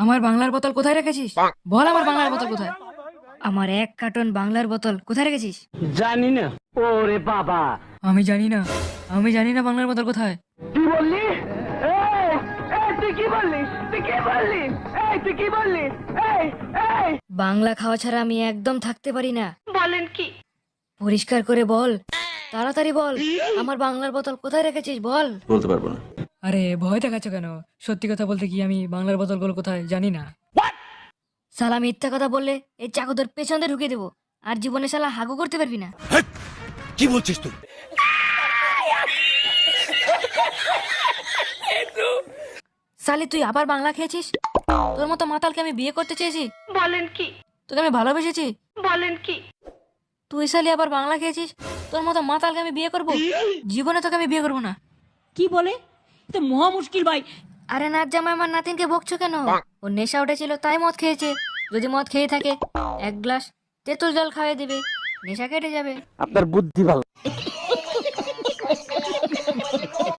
আমার বাংলার বোতল কোথায় রেখেছিস? বল আমার বাংলার বোতল কোথায়? আমার এক কার্টন বাংলার বোতল কোথায় রেখেছিস? জানি না। ওরে বাবা। আমি জানি না। আমি জানি না বাংলার বোতল কোথায়। বললি? তুই কি বললি তুই কি বললি এই তুই কি বললি এই এই। বাংলা খাওয়া ছাড়া আমি একদম থাকতে পারি না। বলেন কি? পরিষ্কার করে বল। তাড়াতাড়ি বল। আমার বাংলার বোতল কোথায় রেখেছিস? বল। বলতে পারব না। আরে ভয় দেখাচ্ছ কেন? সত্যি কথা বলতে কি আমি বাংলার বোতলগুলো কোথায় জানি না। শালা মিথ্যা কথা বললে এই চাকু তোর পেছনে ঢুকে দেবো। আর জীবনে শালা হাগু করতে পারবি না। কি বলছিস তুই? শালি তুই আবার বাংলা খেয়েছিস? তোর মতো মাতালকে আমি বিয়ে করতে চেয়েছি? বলেন কি? তোকে আমি ভালোবেসেছি? বলেন কি? তুই শালি আবার বাংলা খেয়েছিস? তোর মতো মাতালকে আমি বিয়ে করব? জীবনে তোকে আমি বিয়ে করব না। কি বলে? তো মহা মুশকিল ভাই। আরে নাথ জামাই আমার নাতিনকে বকছো কেন? ও নেশা উঠেছিল তাই মদ খেয়েছে। যদি মদ খেয়ে থাকে এক গ্লাস তেঁতুল জল খাওয়াই দেবে নেশা কেটে যাবে। আপনার বুদ্ধি ভালো।